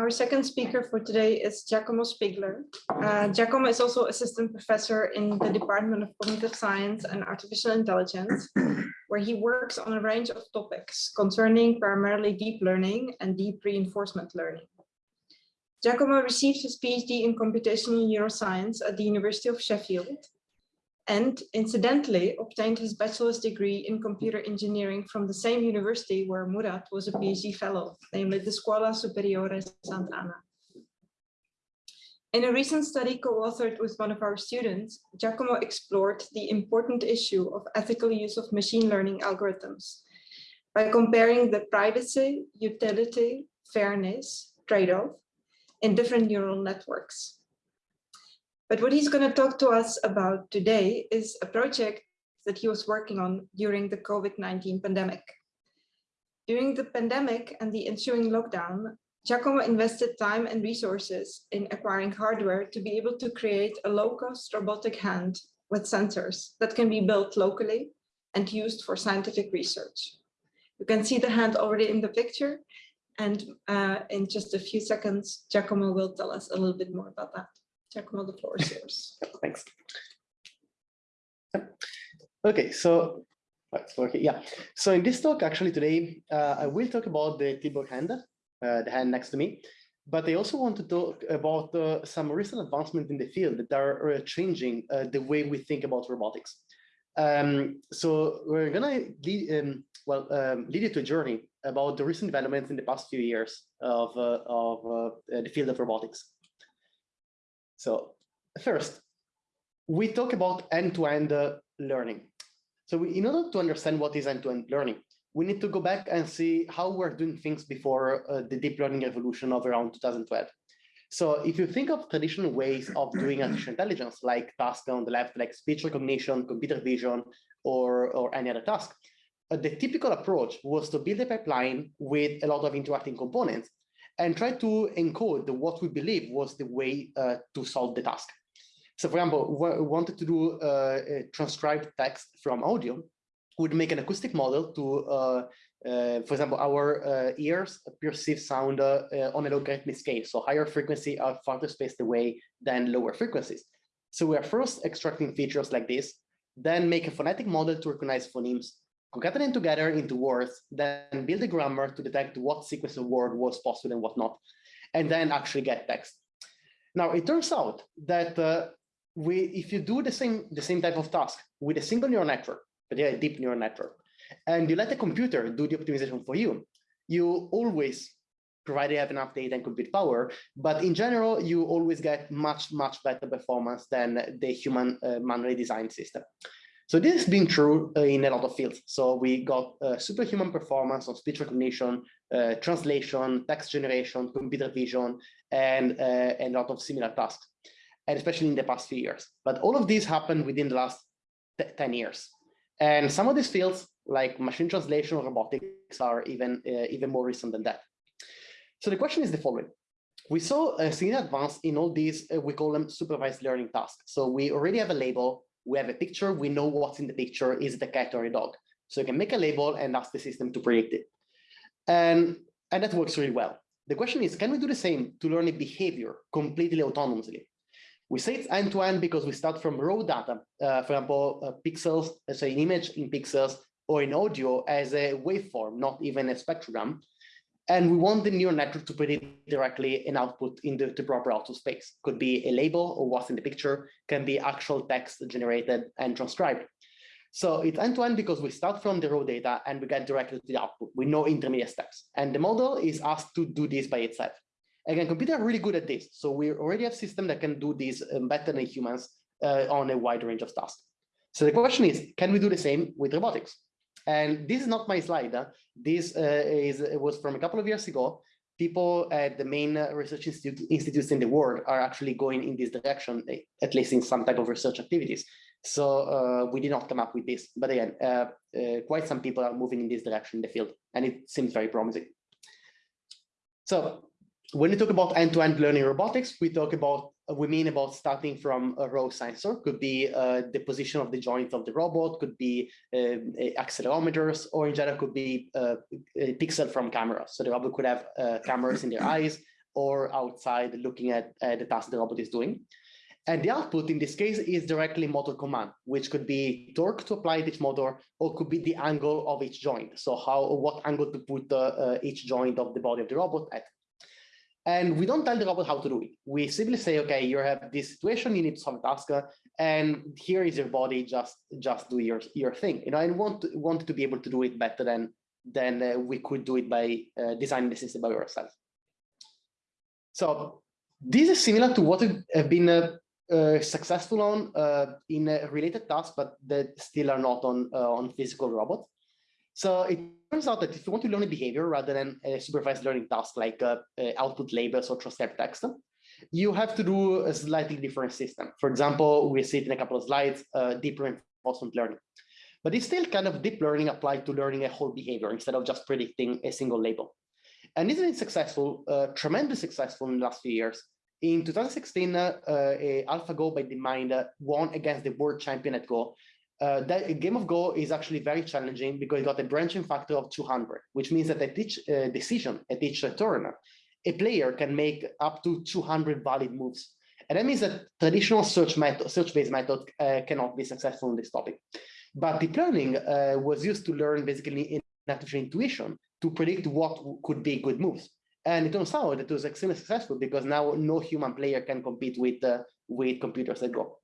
Our second speaker for today is Giacomo Spigler. Uh, Giacomo is also assistant professor in the Department of Cognitive Science and Artificial Intelligence, where he works on a range of topics concerning primarily deep learning and deep reinforcement learning. Giacomo received his PhD in computational neuroscience at the University of Sheffield and incidentally obtained his bachelor's degree in computer engineering from the same university where Murat was a PhD fellow, namely the Scuola Superiore Sant'Anna. In a recent study co-authored with one of our students, Giacomo explored the important issue of ethical use of machine learning algorithms by comparing the privacy, utility, fairness trade-off in different neural networks. But what he's going to talk to us about today is a project that he was working on during the COVID-19 pandemic. During the pandemic and the ensuing lockdown, Giacomo invested time and resources in acquiring hardware to be able to create a low-cost robotic hand with sensors that can be built locally and used for scientific research. You can see the hand already in the picture, and uh, in just a few seconds, Giacomo will tell us a little bit more about that. Giacomo, the floor is yours. Thanks. Okay, so yeah. So in this talk, actually today, uh, I will talk about the Tilburg hand, the hand next to me, but I also want to talk about uh, some recent advancements in the field that are uh, changing uh, the way we think about robotics. Um, so we're gonna lead, um, well um, lead you to a journey about the recent developments in the past few years of uh, of the field of robotics. So first, we talk about end-to-end -end, uh, learning. So we, in order to understand what is end-to-end -end learning, we need to go back and see how we're doing things before uh, the deep learning revolution of around 2012. So if you think of traditional ways of doing artificial intelligence, like tasks on the left, like speech recognition, computer vision, or, or any other task, uh, the typical approach was to build a pipeline with a lot of interacting components and try to encode what we believe was the way uh, to solve the task. So for example, we wanted to do uh, transcribed text from audio, would make an acoustic model to, uh, uh, for example, our uh, ears perceive sound uh, on a logarithmic scale. So higher frequency are farther spaced away than lower frequencies. So we are first extracting features like this, then make a phonetic model to recognize phonemes, concatenate together into words, then build a grammar to detect what sequence of word was possible and what not, and then actually get text. Now, it turns out that uh, we, if you do the same, the same type of task with a single neural network, but yeah, a deep neural network, and you let the computer do the optimization for you, you always, provided you have enough data and compute power, but in general, you always get much, much better performance than the human uh, manually designed system. So this has been true uh, in a lot of fields. So we got uh, superhuman performance on speech recognition, uh, translation, text generation, computer vision, and, uh, and a lot of similar tasks, and especially in the past few years. But all of these happened within the last 10 years. And some of these fields, like machine translation or robotics, are even, uh, even more recent than that. So the question is the following. We saw a significant advance in all these, uh, we call them supervised learning tasks. So we already have a label we have a picture, we know what's in the picture, is it a cat or a dog? So you can make a label and ask the system to predict it. And, and that works really well. The question is, can we do the same to learn a behavior completely autonomously? We say it's end-to-end -end because we start from raw data, uh, for example, uh, pixels, so an image in pixels, or in audio as a waveform, not even a spectrogram. And we want the neural network to predict directly an output in the, the proper output space. Could be a label or what's in the picture, can be actual text generated and transcribed. So it's end-to-end -end because we start from the raw data and we get directly to the output with no intermediate steps. And the model is asked to do this by itself. Again, computers are really good at this. So we already have systems that can do this um, better than humans uh, on a wide range of tasks. So the question is, can we do the same with robotics? And this is not my slide. Huh? This uh, is it was from a couple of years ago. People at the main research institute, institutes in the world are actually going in this direction, eh, at least in some type of research activities. So uh, we did not come up with this, but again, uh, uh, quite some people are moving in this direction in the field, and it seems very promising. So when we talk about end-to-end -end learning robotics, we talk about we mean about starting from a raw sensor, could be uh, the position of the joint of the robot, could be uh, accelerometers, or in general could be uh, a pixel from cameras. So the robot could have uh, cameras in their eyes or outside looking at the task the robot is doing. And the output in this case is directly motor command, which could be torque to apply each motor, or could be the angle of each joint. So how, what angle to put uh, each joint of the body of the robot at. And we don't tell the robot how to do it. We simply say, okay, you have this situation, you need to solve a task, and here is your body, just just do your, your thing. You know, and want, want to be able to do it better than, than uh, we could do it by uh, designing the system by ourselves. So this is similar to what have been uh, uh, successful on uh, in a related tasks, but that still are not on uh, on physical robots. So it turns out that if you want to learn a behavior rather than a supervised learning task like uh, uh, output labels or transcribe text, you have to do a slightly different system. For example, we see it in a couple of slides, uh, deep reinforcement learning. But it's still kind of deep learning applied to learning a whole behavior instead of just predicting a single label. And isn't it successful, uh, tremendously successful in the last few years? In 2016, uh, AlphaGo by DeepMind uh, won against the world champion at Go uh, that game of Go is actually very challenging because it got a branching factor of 200, which means that at each uh, decision, at each turn, a player can make up to 200 valid moves. And that means that traditional search method, search-based method uh, cannot be successful in this topic. But deep learning uh, was used to learn basically in artificial intuition to predict what could be good moves. And it turns out that it was extremely successful because now no human player can compete with, uh, with computers at Go.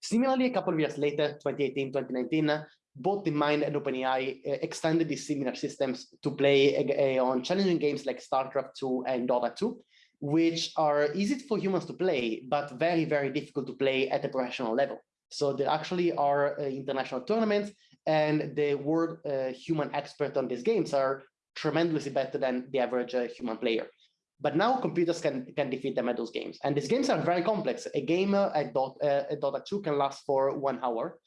Similarly, a couple of years later, 2018, 2019, both DeepMind and OpenAI uh, extended these similar systems to play uh, on challenging games like StarCraft 2 and Dota 2, which are easy for humans to play, but very, very difficult to play at a professional level. So there actually are uh, international tournaments and the world uh, human expert on these games are tremendously better than the average uh, human player. But now computers can, can defeat them at those games. And these games are very complex. A game at, Dot, uh, at Dota 2 can last for one hour.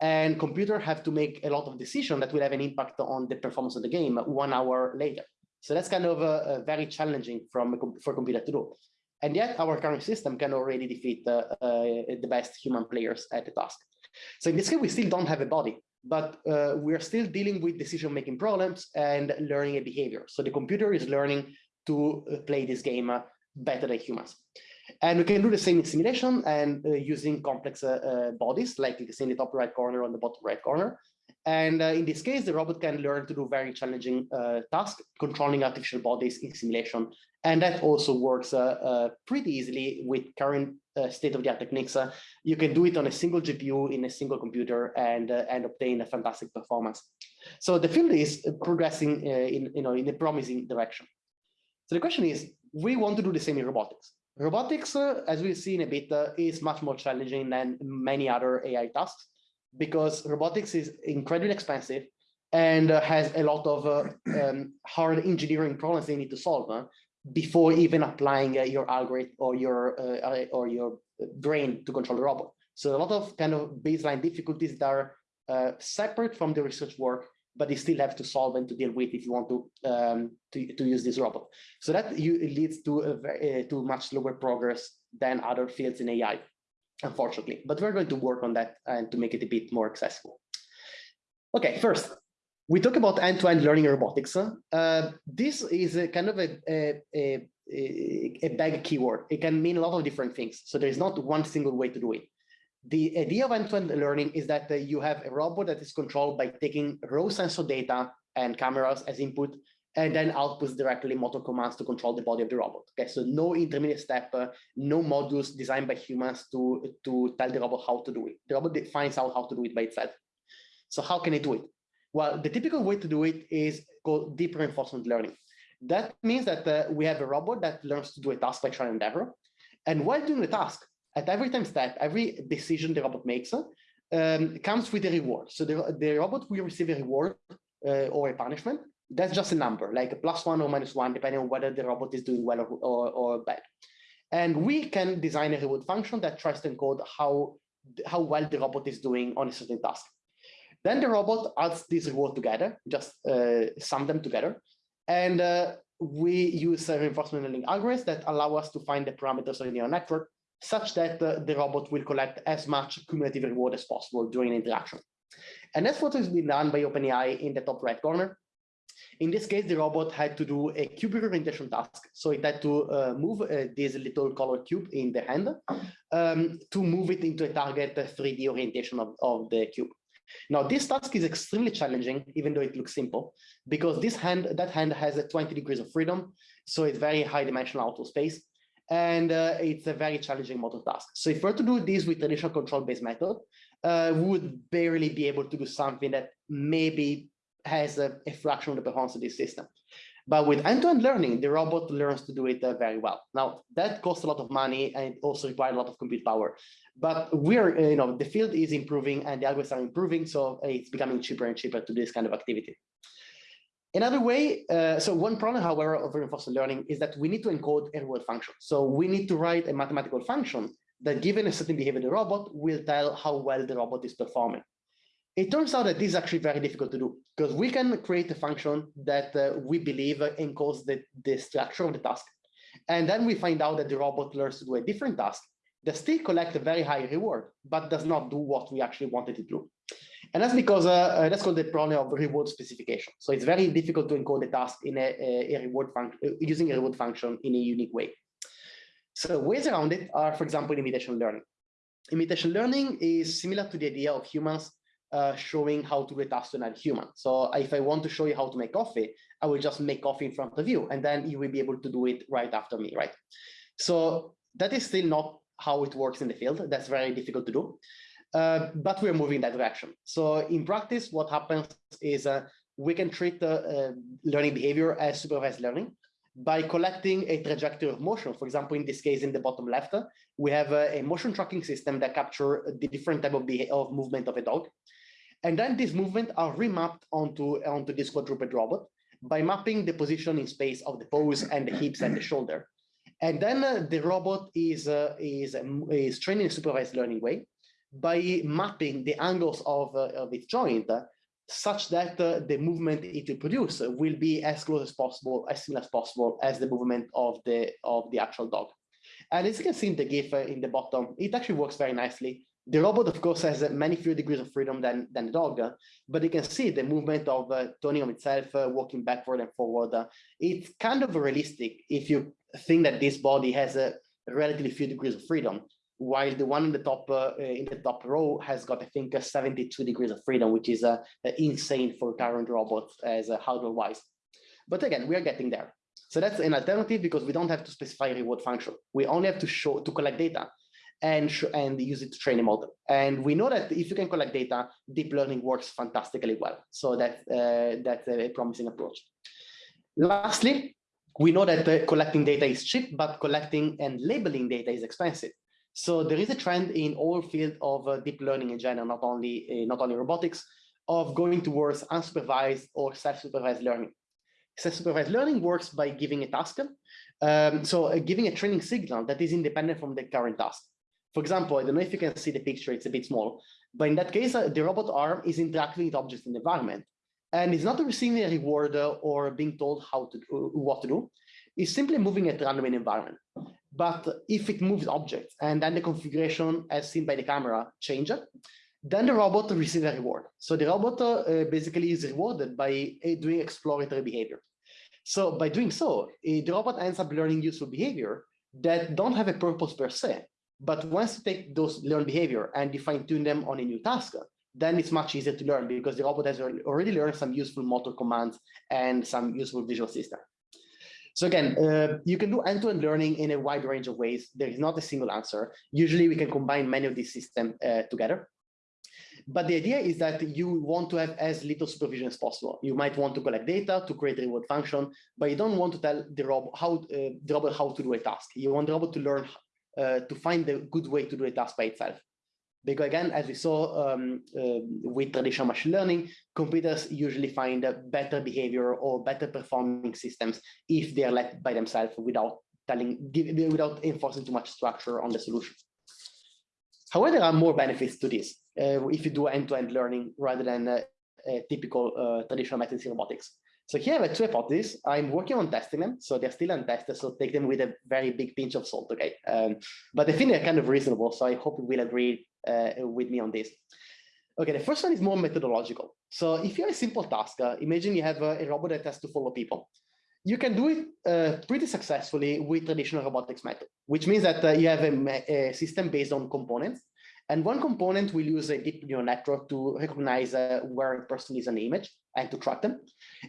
And computers have to make a lot of decisions that will have an impact on the performance of the game one hour later. So that's kind of uh, very challenging from for computer to do. And yet our current system can already defeat uh, the best human players at the task. So in this case, we still don't have a body, but uh, we're still dealing with decision-making problems and learning a behavior. So the computer is learning to uh, play this game uh, better than humans. And we can do the same in simulation and uh, using complex bodies, like you can see in the top right corner on the bottom right corner. And uh, in this case, the robot can learn to do very challenging uh, tasks, controlling artificial bodies in simulation. And that also works uh, pretty easily with current state-of-the-art techniques. you can do it on a single GPU in a single computer and, and obtain a fantastic performance. So the field is progressing in, you know, in a promising direction. So the question is, we want to do the same in robotics. Robotics, uh, as we've seen a bit, uh, is much more challenging than many other AI tasks because robotics is incredibly expensive and uh, has a lot of uh, um, hard engineering problems they need to solve uh, before even applying uh, your algorithm or your or your brain to control the robot. So a lot of kind of baseline difficulties that are separate from the research work but you still have to solve and to deal with if you want to um, to, to use this robot. So that you, leads to a very, uh, to much slower progress than other fields in AI, unfortunately. But we're going to work on that and to make it a bit more accessible. Okay, first, we talk about end-to-end -end learning robotics. Uh, this is a kind of a, a, a, a big keyword. It can mean a lot of different things. So there is not one single way to do it. The idea of end-to-end -end learning is that uh, you have a robot that is controlled by taking raw sensor data and cameras as input, and then outputs directly motor commands to control the body of the robot. Okay, so no intermediate step, uh, no modules designed by humans to, to tell the robot how to do it. The robot finds out how to do it by itself. So how can it do it? Well, the typical way to do it is called deep reinforcement learning. That means that uh, we have a robot that learns to do a task by trial and error. And while doing the task, at every time step, every decision the robot makes um, comes with a reward. So the, the robot will receive a reward uh, or a punishment. That's just a number, like a plus one or minus one, depending on whether the robot is doing well or, or, or bad. And we can design a reward function that tries to encode how how well the robot is doing on a certain task. Then the robot adds these reward together, just uh, sum them together. And uh, we use a reinforcement learning algorithms that allow us to find the parameters of the neural network such that uh, the robot will collect as much cumulative reward as possible during interaction. And that's what has been done by OpenAI in the top right corner. In this case, the robot had to do a cube orientation task. So it had to uh, move uh, this little colored cube in the hand um, to move it into a target 3D uh, orientation of, of the cube. Now, this task is extremely challenging, even though it looks simple, because this hand, that hand has a 20 degrees of freedom. So it's very high dimensional auto space. And uh, it's a very challenging motor task. So if we're to do this with traditional control-based method, uh, we would barely be able to do something that maybe has a, a fraction of the performance of this system. But with end-to-end -end learning, the robot learns to do it uh, very well. Now, that costs a lot of money and it also requires a lot of compute power. But we're, you know, the field is improving and the algorithms are improving, so it's becoming cheaper and cheaper to do this kind of activity. Another way, uh, so one problem, however, of reinforcement learning is that we need to encode reward function. So we need to write a mathematical function that given a certain behavior of the robot will tell how well the robot is performing. It turns out that this is actually very difficult to do because we can create a function that uh, we believe encodes the, the structure of the task. And then we find out that the robot learns to do a different task that still collect a very high reward, but does not do what we actually wanted it to do. And that's because uh, uh, that's called the problem of reward specification. So it's very difficult to encode the task in a, a, a reward function uh, using a reward function in a unique way. So ways around it are, for example, imitation learning. Imitation learning is similar to the idea of humans uh, showing how to do a task to another human. So if I want to show you how to make coffee, I will just make coffee in front of you, and then you will be able to do it right after me, right? So that is still not how it works in the field. That's very difficult to do. Uh, but we're moving in that direction. So in practice, what happens is uh, we can treat the uh, learning behavior as supervised learning by collecting a trajectory of motion. For example, in this case, in the bottom left, we have a, a motion tracking system that capture the different type of, of movement of a dog. And then these movements are remapped onto, onto this quadruped robot by mapping the position in space of the pose and the hips and the shoulder. And then uh, the robot is, uh, is, um, is trained in a supervised learning way by mapping the angles of, uh, of its joint uh, such that uh, the movement it will produce will be as close as possible, as similar as possible as the movement of the, of the actual dog. And as you can see in the GIF uh, in the bottom, it actually works very nicely. The robot, of course, has many fewer degrees of freedom than, than the dog, but you can see the movement of uh, turning on itself, uh, walking backward and forward. Uh, it's kind of realistic if you think that this body has a relatively few degrees of freedom, while the one in the top uh, in the top row has got, I think, 72 degrees of freedom, which is uh, insane for current robots as uh, hardware-wise. But again, we are getting there. So that's an alternative because we don't have to specify reward function. We only have to show to collect data and, and use it to train a model. And we know that if you can collect data, deep learning works fantastically well. So that, uh, that's a promising approach. Lastly, we know that uh, collecting data is cheap, but collecting and labeling data is expensive. So there is a trend in all field of uh, deep learning in general, not only, uh, not only robotics, of going towards unsupervised or self-supervised learning. Self-supervised learning works by giving a task. Um, so uh, giving a training signal that is independent from the current task. For example, I don't know if you can see the picture, it's a bit small, but in that case, uh, the robot arm is interacting with objects in the environment and it's not receiving a reward uh, or being told how to do, what to do. It's simply moving at random in environment. But if it moves objects and then the configuration as seen by the camera changes, then the robot receives a reward. So the robot uh, basically is rewarded by uh, doing exploratory behavior. So by doing so, uh, the robot ends up learning useful behavior that don't have a purpose per se, but once you take those learned behavior and you fine tune them on a new task, then it's much easier to learn because the robot has already learned some useful motor commands and some useful visual system. So again, uh, you can do end-to-end -end learning in a wide range of ways. There is not a single answer. Usually we can combine many of these systems uh, together. But the idea is that you want to have as little supervision as possible. You might want to collect data to create a reward function, but you don't want to tell the robot how, uh, the robot how to do a task. You want the robot to learn uh, to find the good way to do a task by itself. Because again, as we saw um, uh, with traditional machine learning, computers usually find better behavior or better performing systems if they are left by themselves without telling, without enforcing too much structure on the solution. However, there are more benefits to this uh, if you do end-to-end -end learning rather than uh, typical uh, traditional methods in robotics. So here I have two hypotheses. I'm working on testing them, so they're still untested, so take them with a very big pinch of salt, okay? Um, but I think they're kind of reasonable, so I hope you will agree uh, with me on this. Okay, the first one is more methodological. So if you have a simple task, uh, imagine you have a, a robot that has to follow people you can do it uh, pretty successfully with traditional robotics method, which means that uh, you have a, a, system based on components. And one component will use a deep neural network to recognize uh, where a person is an image and to track them.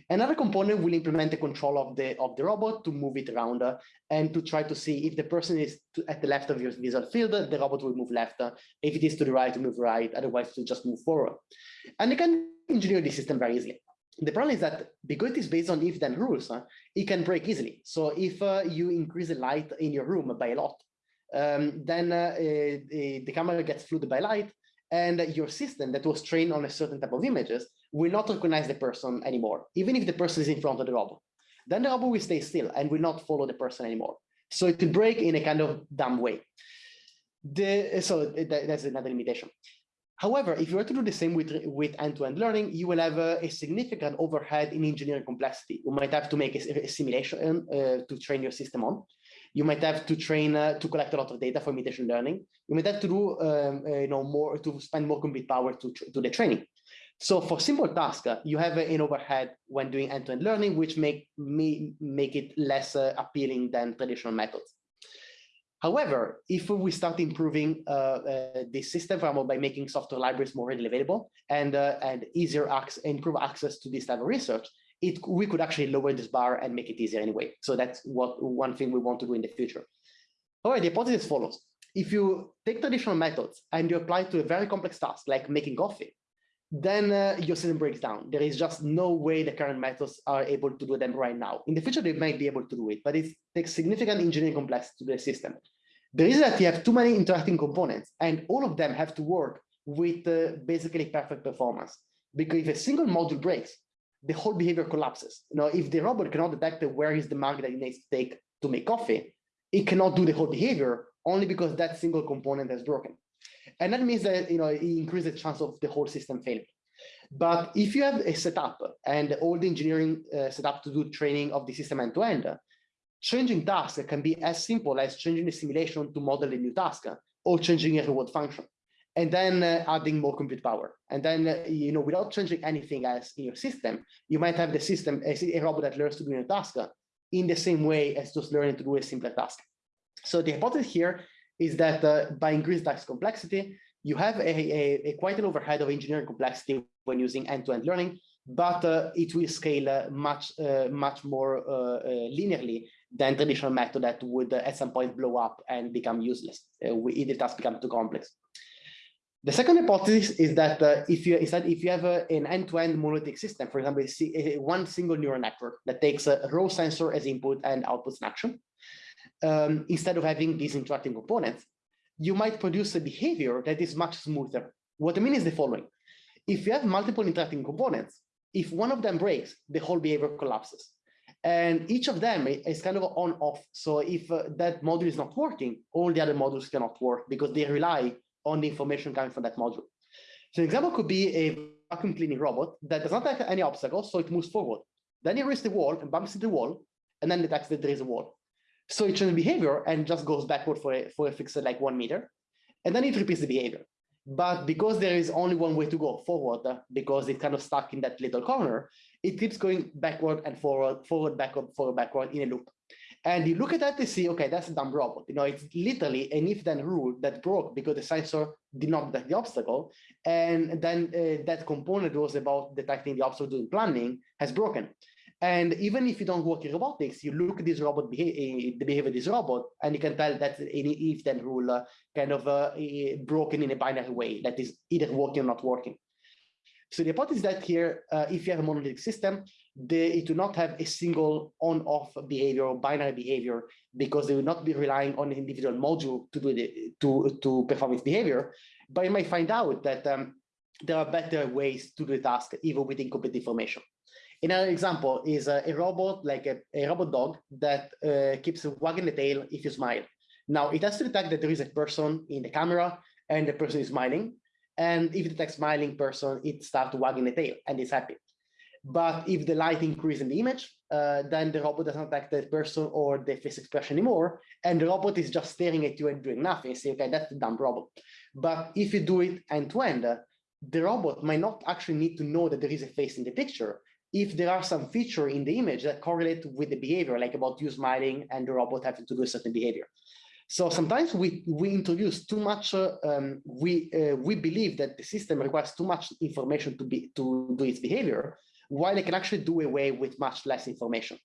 Another component will implement the control of the of the robot to move it around uh, and to try to see if the person is to, at the left of your visual field, the robot will move left. Uh, if it is to the right, move right. Otherwise, to just move forward. And you can engineer the system very easily the problem is that because it is based on if then rules, huh, it can break easily. So if uh, you increase the light in your room by a lot, um, then uh, uh, the camera gets flooded by light and your system that was trained on a certain type of images will not recognize the person anymore, even if the person is in front of the robot. Then the robot will stay still and will not follow the person anymore. So it will break in a kind of dumb way. The, so that, that's another limitation. However, if you were to do the same with with end-to-end -end learning, you will have a, a, significant overhead in engineering complexity. You might have to make a, a simulation uh, to train your system on. You might have to train uh, to collect a lot of data for imitation learning. You might have to do um, uh, you know more to spend more compute power to to the training. So for simple tasks, uh, you have an overhead when doing end-to-end -end learning, which make me make it less uh, appealing than traditional methods. However, if we start improving uh, uh, the system by making software libraries more readily available and, uh, and easier access, improve access to this type of research, it, we could actually lower this bar and make it easier anyway. So that's what one thing we want to do in the future. All right, the hypothesis follows. If you take traditional methods and you apply it to a very complex task like making coffee, then uh, your system breaks down. There is just no way the current methods are able to do them right now. In the future, they might be able to do it, but it takes significant engineering complexity to the system. The reason that you have too many interacting components and all of them have to work with uh, basically perfect performance. Because if a single module breaks, the whole behavior collapses. You know, if the robot cannot detect where is the mark that it needs to take to make coffee, it cannot do the whole behavior only because that single component has broken. And that means that you know it increases the chance of the whole system failing. But if you have a setup and all the engineering uh, setup to do training of the system end to end, Changing tasks can be as simple as changing the simulation to model a new task or changing a reward function and then uh, adding more compute power. And then, uh, you know, without changing anything else in your system, you might have the system, a, a robot that learns to do a task in the same way as just learning to do a simpler task. So the hypothesis here is that uh, by increased task complexity, you have a, a, a, quite an overhead of engineering complexity when using end-to-end -end learning, but uh, it will scale uh, much, uh, much more linearly than traditional method that would at some point blow up and become useless if the task becomes too complex. The second hypothesis is that uh, if you instead if you have an end-to-end -end monolithic system, for example, one single neural network that takes a raw sensor as input and outputs an action, um, instead of having these interacting components, you might produce a behavior that is much smoother. What I mean is the following: if you have multiple interacting components, if one of them breaks, the whole behavior collapses. And each of them is kind of on off. So if uh, that module is not working, all the other modules cannot work because they rely on the information coming from that module. So an example could be a vacuum cleaning robot that does not have any obstacles, so it moves forward. Then it reaches the wall and bumps into the wall, and then detects that there is a wall. So it changes behavior and just goes backward for a, for a fixed like one meter, and then it repeats the behavior. But because there is only one way to go forward, because it's kind of stuck in that little corner, it keeps going backward and forward, forward, backward, forward, backward in a loop. And you look at that to see, okay, that's a dumb robot. You know, it's literally an if-then rule that broke because the sensor did not detect the obstacle. And then uh, that component was about detecting the obstacle doing planning has broken. And even if you don't work in robotics, you look at this robot, behavior, the behavior of this robot, and you can tell that any if-then rule uh, kind of uh, broken in a binary way that is either working or not working. So the hypothesis is that here, uh, if you have a monolithic system, they do not have a single on-off behavior or binary behavior because they will not be relying on an individual module to do the to to perform its behavior. But you might find out that um, there are better ways to do the task even with incomplete information. Another example is a, a robot, like a, a, robot dog that uh, keeps wagging the tail if you smile. Now it has to detect that there is a person in the camera and the person is smiling. And if it detects smiling person, it starts wagging the tail and it's happy. But if the light increases in the image, uh, then the robot doesn't detect the person or the face expression anymore. And the robot is just staring at you and doing nothing. Say, okay, that's a dumb robot. But if you do it end to end, the robot might not actually need to know that there is a face in the picture. If there are some feature in the image that correlate with the behavior, like about you smiling and the robot having to do a certain behavior. So sometimes we, we introduce too much, uh, um, we, uh, we believe that the system requires too much information to, be, to do its behavior, while it can actually do away with much less information.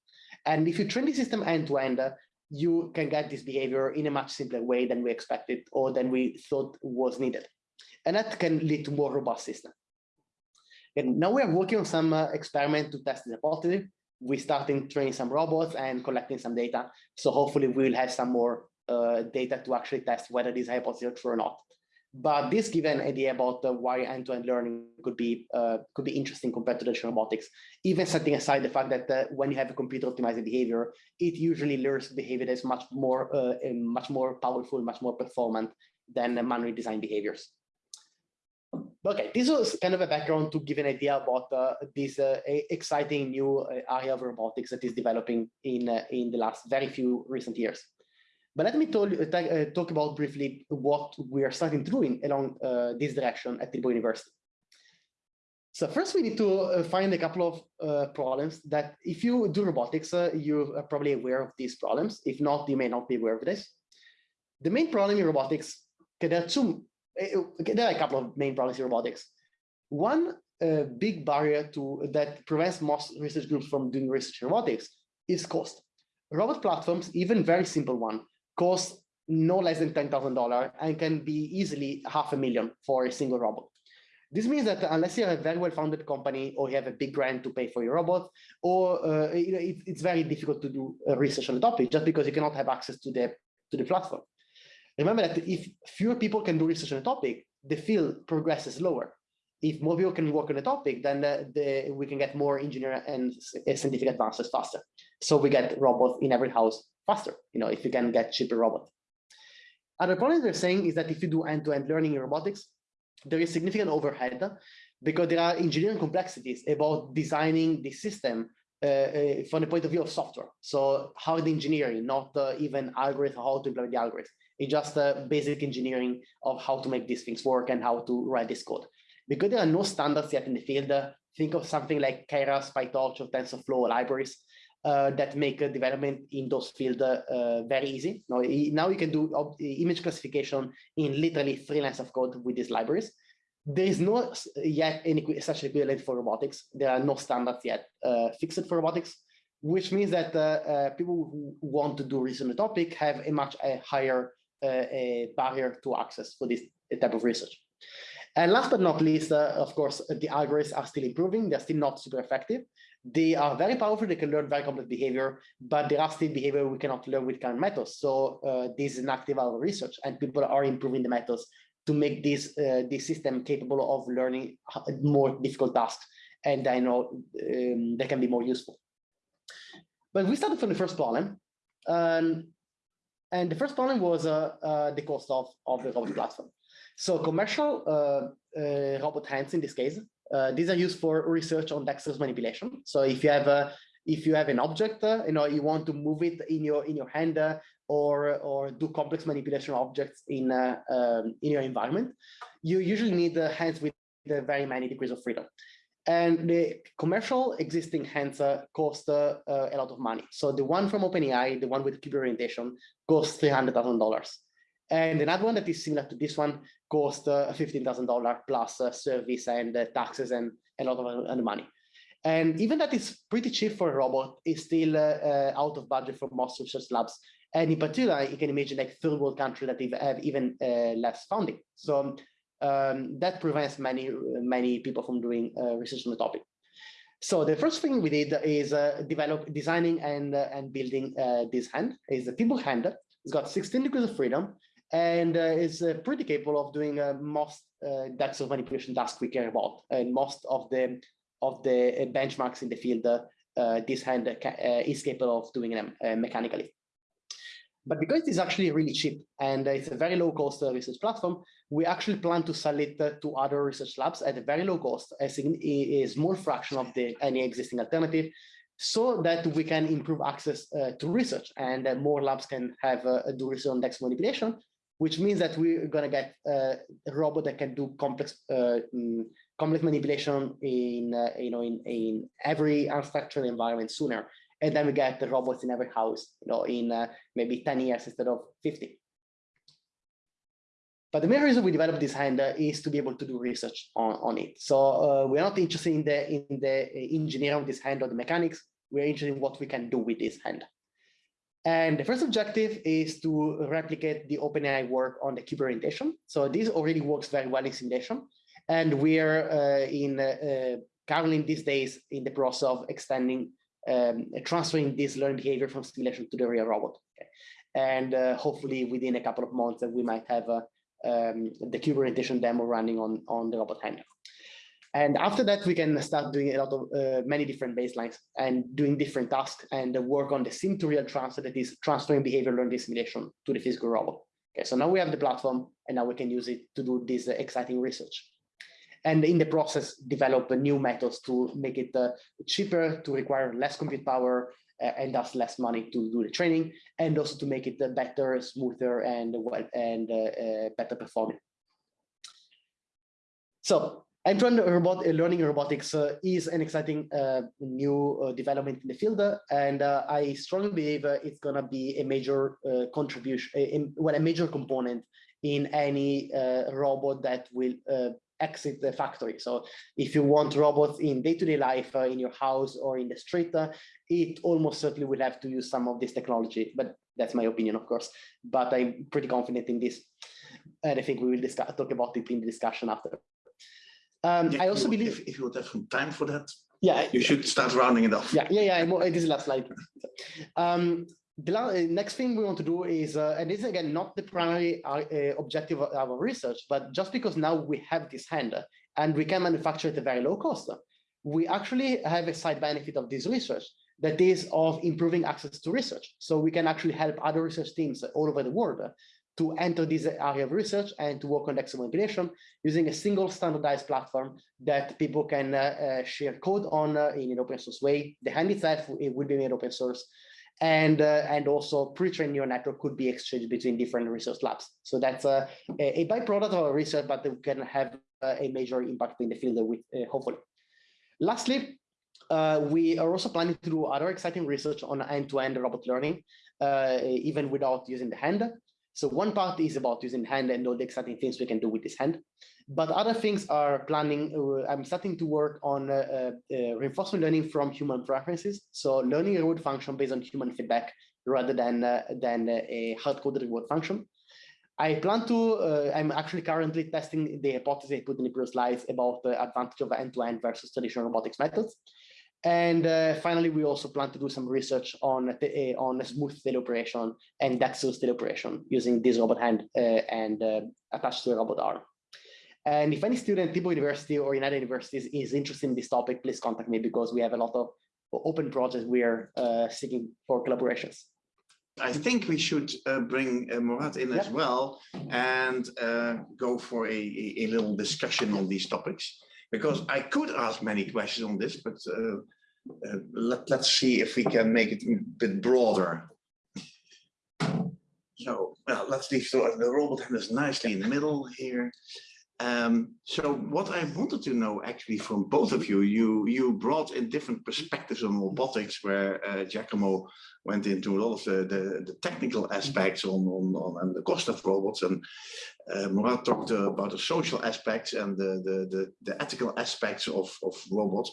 And if you train the system end to end, uh, you can get this behavior in a much simpler way than we expected or than we thought was needed. And that can lead to more robust system. And now we are working on some uh, experiment to test the hypothesis. We starting training some robots and collecting some data. So hopefully we will have some more uh, data to actually test whether this hypothesis is true or not. But this gives an idea about uh, why end-to-end -end learning could be uh, could be interesting compared to traditional robotics. Even setting aside the fact that uh, when you have a computer optimizing behavior, it usually learns behavior that's much more uh, much more powerful, much more performant than manually designed behaviors. Okay, this was kind of a background to give an idea about uh, this uh, exciting new area of robotics that is developing in in the last very few recent years. But let me talk, uh, talk about briefly what we are starting to do in, along uh, this direction at Tilburg University. So first we need to uh, find a couple of uh, problems that if you do robotics, uh, you are probably aware of these problems. If not, you may not be aware of this. The main problem in robotics, okay, there are two, there are a couple of main problems in robotics. One uh, big barrier to that prevents most research groups from doing research in robotics is cost. Robot platforms, even very simple one, cost no less than $10,000 and can be easily half a million for a single robot. This means that unless you have a very well-founded company or you have a big grant to pay for your robot, or uh, it, it's very difficult to do research on the topic just because you cannot have access to the to the platform. Remember that if fewer people can do research on a topic, the field progresses lower. If more people can work on a topic, then the, the, we can get more engineering and scientific advances faster. So we get robots in every house faster, you know, if you can get cheaper robots. Other point they're saying is that if you do end-to-end -end learning in robotics, there is significant overhead because there are engineering complexities about designing the system uh, uh, from the point of view of software. So hard engineering, not uh, even algorithm, how to implement the algorithm. It's just uh, basic engineering of how to make these things work and how to write this code. Because there are no standards yet in the field, uh, think of something like Keras, PyTorch, or TensorFlow libraries uh, that make a development in those fields uh, very easy. Now, now you can do image classification in literally three lines of code with these libraries. There is no yet any such equivalent for robotics. There are no standards yet uh, fixed for robotics, which means that uh, uh, people who want to do research on the topic have a much a higher uh, a barrier to access for this type of research. And last but not least, of course, the algorithms are still improving. They're still not super effective. They are very powerful. They can learn very complex behavior, but there are still behavior we cannot learn with current methods. So uh, this is an active our research, and people are improving the methods to make this uh, this system capable of learning more difficult tasks, and I know um, they can be more useful. But we started from the first problem, um, and the first problem was uh, uh, the cost of of the robot platform. So commercial uh, robot hands in this case these are used for research on dexterous manipulation. So if you have a if you have an object, you know, you want to move it in your in your hand or or do complex manipulation objects in um, in your environment, you usually need the hands with very many degrees of freedom. And the commercial existing hands uh, cost uh, a lot of money. So the one from OpenAI, the one with cube orientation, costs three hundred thousand dollars. And another one that is similar to this one cost uh, $15,000 plus uh, service and uh, taxes and a lot of money. And even that is pretty cheap for a robot, is still out of budget for most research labs. And in particular, you can imagine like third world countries that have even less funding. So um, that prevents many, many people from doing research on the topic. So the first thing we did is uh, develop, designing and uh, and building uh, this hand. is a Tilburg hand. It's got 16 degrees of freedom and uh, is uh, pretty capable of doing uh, most uh, types of manipulation tasks we care about. And most of the of the uh, benchmarks in the field, uh, this hand is capable of doing them mechanically. But because it's actually really cheap and it's a very low cost uh, research platform, we actually plan to sell it uh, to other research labs at a very low cost, a, a small fraction of the any existing alternative, so that we can improve access uh, to research and uh, more labs can have uh, do research on DEX manipulation, which means that we're going to get uh, a robot that can do complex mm, complex manipulation in you know in in every unstructured environment sooner and then we get the robots in every house, you know, in uh, maybe 10 years instead of 50. But the main reason we developed this hand uh, is to be able to do research on, on it. So uh, we're not interested in the in the engineering of this hand or the mechanics. We're interested in what we can do with this hand. And the first objective is to replicate the OpenAI work on the cube orientation. So this already works very well in simulation. And we're uh, in uh, currently these days in the process of extending um, transferring this learned behavior from simulation to the real robot. Okay. And uh, hopefully within a couple of months we might have a, um, the orientation demo running on, on the robot hand. And after that, we can start doing a lot of uh, many different baselines and doing different tasks and uh, work on the sim to real transfer that is transferring behavior learning simulation to the physical robot. Okay, so now we have the platform and now we can use it to do this uh, exciting research and in the process develop new methods to make it uh, cheaper, to require less compute power, uh, and thus less money to do the training, and also to make it uh, better, smoother, and and uh, uh, better performing. So end-to-end robot learning robotics uh, is an exciting new development in the field, and I strongly believe it's going to be a major contribution, a, well, a major component in any robot that will exit the factory. So if you want robots in day-to-day -day life uh, in your house or in the street, uh, it almost certainly will have to use some of this technology, but that's my opinion, of course. But I'm pretty confident in this. And I think we will discuss, talk about it in the discussion after. Um, yeah, I also believe if, if, you would have some time for that, yeah, you should start rounding it off. Yeah, yeah, yeah. This is last slide. Um, the uh, next thing we want to do is, uh, and this is again not the primary uh, uh, objective of our research, but just because now we have this hand and we can manufacture at a very low cost, we actually have a side benefit of this research that is of improving access to research. So we can actually help other research teams all over the world to enter this area of research and to work on DEX manipulation using a single standardized platform that people can uh, uh, share code on in an open source way. The hand itself it will be made open source and uh, and also pre-trained neural network could be exchanged between different research labs. So that's a, a byproduct of our research, but it can have uh, a major impact in the field with uh, hopefully. Lastly, uh, we are also planning to do other exciting research on end-to-end -end robot learning, uh, even without using the hand. So one part is about using hand and all the exciting things we can do with this hand. But other things are planning, uh, I'm starting to work on uh, uh, reinforcement learning from human preferences. So learning a reward function based on human feedback rather than, than a hard-coded reward function. I plan to, uh, I'm actually currently testing the hypothesis I put in the previous slides about the advantage of end-to-end -end versus traditional robotics methods. And uh, finally, we also plan to do some research on uh, on smooth teleoperation and dexterous teleoperation using this robot hand and attached to a robot arm. And if any student, at Tilburg University or United Universities is interested in this topic, please contact me because we have a lot of open projects we are uh, seeking for collaborations. I think we should uh, bring uh, Murat in yep. as well and go for a, a, little discussion on these topics because I could ask many questions on this, but uh, uh, let, let's see if we can make it a bit broader. So well, let's leave so the robot hand is nicely in the middle here. Um, so what I wanted to know actually from both of you, you you brought in different perspectives on robotics where uh, Giacomo went into a lot of the, the, the technical aspects on, on, on, and the cost of robots and uh, Murat talked about the social aspects and the, the, the, the, ethical aspects of, of robots.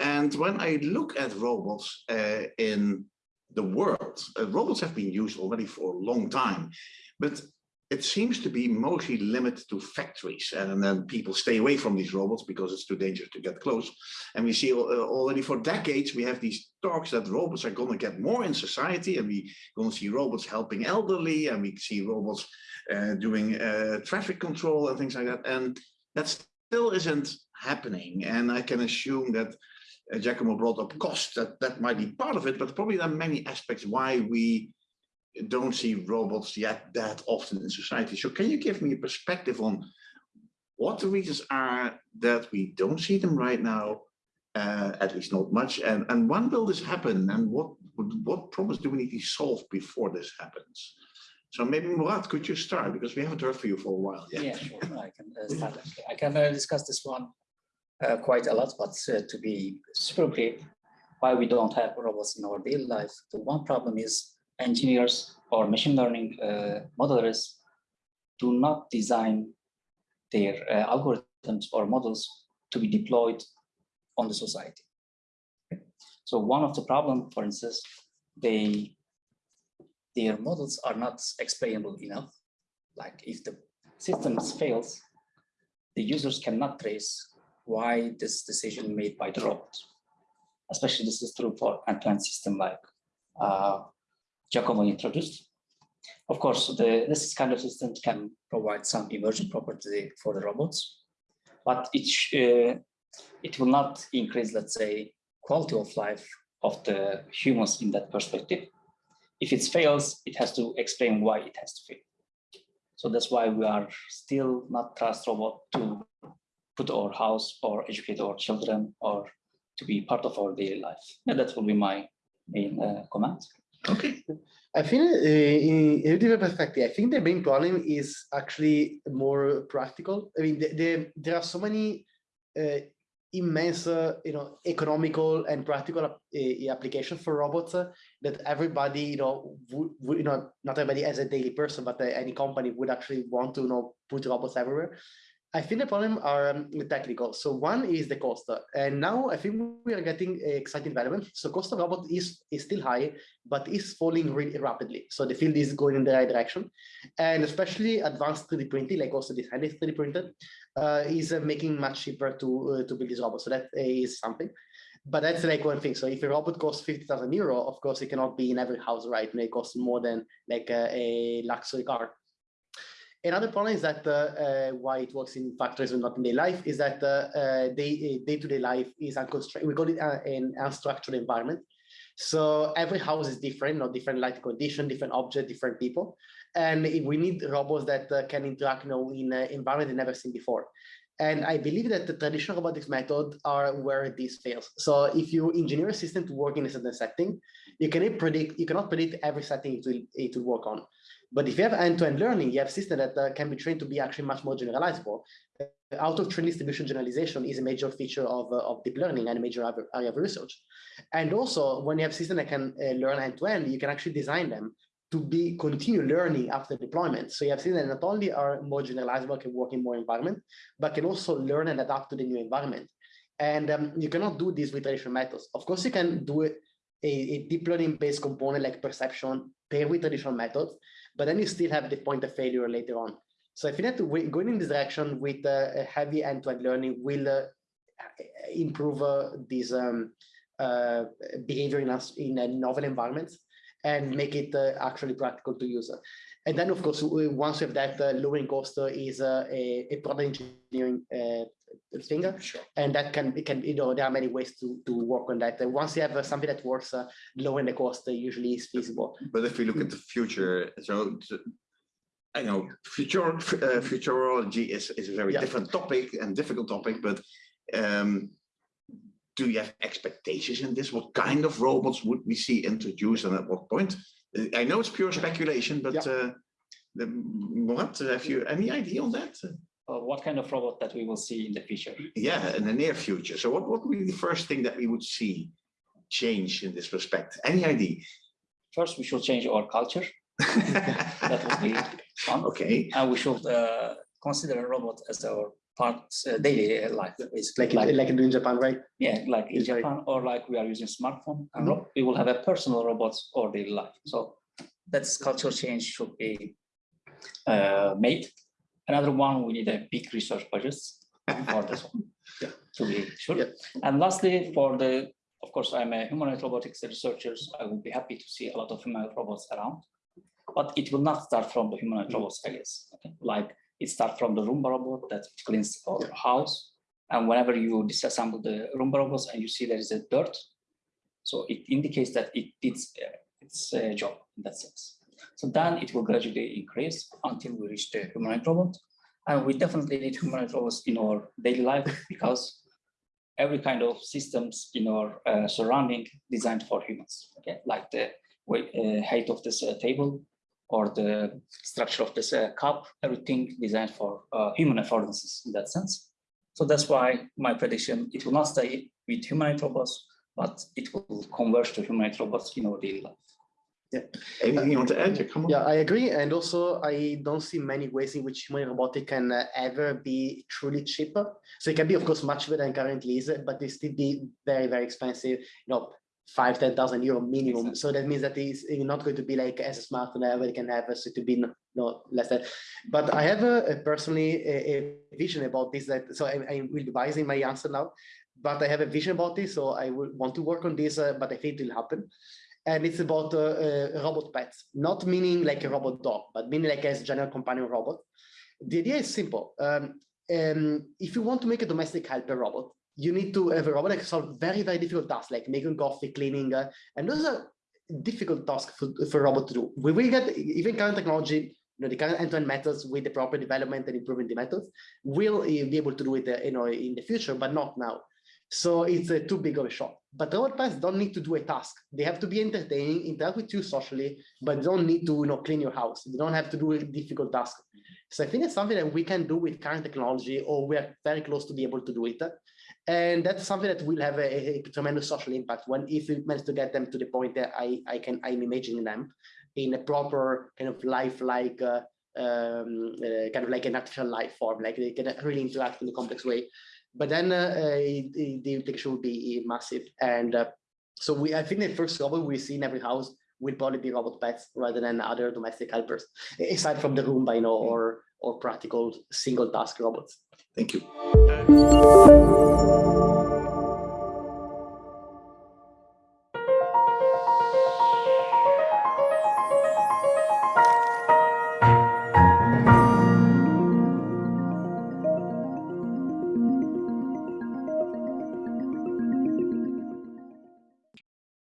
And when I look at robots uh, in the world, uh, robots have been used already for a long time, but it seems to be mostly limited to factories and then people stay away from these robots because it's too dangerous to get close. And we see uh, already for decades we have these talks that robots are going to get more in society and we going to see robots helping elderly and we see robots uh, doing uh, traffic control and things like that. And that still isn't happening. And i can assume that uh, Giacomo brought up cost that that might be part of it but probably there are many aspects why we don't see robots yet that often in society. So can you give me a perspective on what the reasons are that we don't see them right now, uh, at least not much, and, and when will this happen, and what what problems do we need to solve before this happens? So maybe Murat, could you start because we haven't heard from you for a while yet. Yeah, sure. I can uh, start. I can uh, discuss this one uh, quite a lot, but uh, to be super clear, why we don't have robots in our daily life. The one problem is engineers or machine learning uh, modelers do not design their uh, algorithms or models to be deployed on the society. So one of the problem, for instance, they their models are not explainable enough. Like if the systems fails, the users cannot trace why this decision made by the robot. Especially this is true for end-to-end system like uh, Giacomo introduced. Of course, the, this kind of system can provide some emergent property for the robots, but it, uh, it will not increase, let's say, quality of life of the humans in that perspective. If it fails, it has to explain why it has to fail. So that's why we are still not trust robot to put our house or educate our children or to be part of our daily life. And that will be my main uh, comment. Okay, I think uh, in a different perspective, I think the main problem is actually more practical. I mean, the, the, there are so many uh, immense, uh, you know, economical and practical ap- applications for robots that everybody, you know, you know, not everybody as a daily person, but any company would actually want to, you know, put robots everywhere. I think the problem are um, technical. So one is the cost, and now I think we are getting exciting development. So cost of robot is is still high, but is falling really rapidly. So the field is going in the right direction, and especially advanced 3D printing, like also this hand 3D printed, uh, is uh, making much cheaper to uh, to build these robots. So that is something. But that's like one thing. So if a robot costs 50,000 euro, of course, it cannot be in every house, right? It costs more than like a luxury car. Another problem is that uh, uh, why it works in factories and not in their life is that uh, day, day-to-day life is unconstrained. We call it uh, an unstructured environment. So every house is different, not different light condition, different object, different people. And we need robots that uh, can interact you know, in an environment they've never seen before. And I believe that the traditional robotics method are where this fails. So if you engineer a system to work in a certain setting, you cannot predict, you cannot predict every setting it will, it will work on. But if you have end-to-end learning, you have system that uh, can be trained to be actually much more generalizable. Uh, out of train distribution generalization is a major feature of, uh, of deep learning and a major area of research. And also when you have system that can uh, learn end-to-end, you can actually design them to be continue learning after deployment. So you have seen that not only are more generalizable, can work in more environment, but can also learn and adapt to the new environment. And um, you cannot do this with traditional methods. Of course, you can do it a, a deep learning based component like perception paired with traditional methods, but then you still have the point of failure later on. So I think that going in this direction with uh, heavy end-to-end learning will uh, improve uh, this um, uh, behavior in us in a novel environment and make it uh, actually practical to use. And then, of course, once we have that, uh, lowering cost is uh, a, a product engineering thing. sure. And that can, it can, you know, there are many ways to, to work on that. And once you have something that works, uh, lowering the cost uh, usually is feasible. But if we look at the future, so I know future uh, futurology is is a very Yeah. different topic and difficult topic, but um, do you have expectations in this? What kind of robots would we see introduced and at what point? I know it's pure speculation, but Yeah. uh, the, what have you any idea on that? Uh, what kind of robot that we will see in the future? Yeah, in the near future. So what, what would be the first thing that we would see change in this respect? Any idea? First, we should change our culture. That would be one. okay, And we should uh, consider a robot as our part uh, daily life, basically. Like, in- like in Japan, right? Yeah, like in It's very- Japan, or like we are using smartphone, and Mhm. we will have a personal robot or daily life. So that's cultural change should be uh, made. Another one, we need a big research budgets for this one. Yeah. To be sure. Yeah. And lastly, for the, of course, I'm a humanoid robotics researchers. I would be happy to see a lot of humanoid robots around. But it will not start from the humanoid Mhm. robots, I guess. Okay, like it starts from the Roomba robot that cleans our Yeah. house. And whenever you disassemble the Roomba robots and you see there is a dirt, so it indicates that it did uh, its uh, job in that sense. So then it will gradually increase until we reach the humanoid robot. And we definitely need humanoid robots in our daily life because every kind of systems in our uh, surrounding designed for humans, okay, like the uh, height of this uh, table or the structure of this uh, cup, everything designed for uh, human affordances in that sense. So that's why my prediction, it will not stay with humanoid robots, but it will converge to humanoid robots in our daily life. Anything you want to add? Yeah, Come on. Yeah, I agree. And also, I don't see many ways in which human robotic can uh, ever be truly cheaper. So it can be, of course, much better than currently is, but it still be very, very expensive, you know, five, 10,000 euro minimum. Exactly. So that means that it's not going to be like as a smartphone ever can have, so to be no, no less than. But I have a, a personally a, a vision about this that, so I, I will be biasing my answer now, but I have a vision about this. So I will want to work on this, uh, but I think it will happen and it's about uh, uh, robot pets, not meaning like a robot dog, but meaning like as general companion robot. The idea is simple. Um, um, if you want to make a domestic helper robot, you need to have a robot that can solve very, very difficult tasks like making coffee, cleaning, uh, and those are difficult tasks for, for a robot to do. We will get even current technology, you know, the current end-to-end methods with the proper development and improving the methods will uh, be able to do it, uh, you know, in the future, but not now. So it's uh, too big of a shot. But robot pets don't need to do a task. They have to be entertaining, interact with you socially, but don't need to you know, clean your house. They don't have to do a difficult task. So I think it's something that we can do with current technology, or we're very close to be able to do it. And that's something that will have a, a tremendous social impact when if we manage to get them to the point that I, I can I'm imagining them in a proper kind of lifelike uh, um, uh, kind of like an artificial life form, like they can really interact in a complex way but then uh, uh, the, implication will be massive. And uh, so we, I think the first robot we see in every house will probably be robot pets rather than other domestic helpers, aside from the Roomba, you know, or or practical single task robots. Thank you.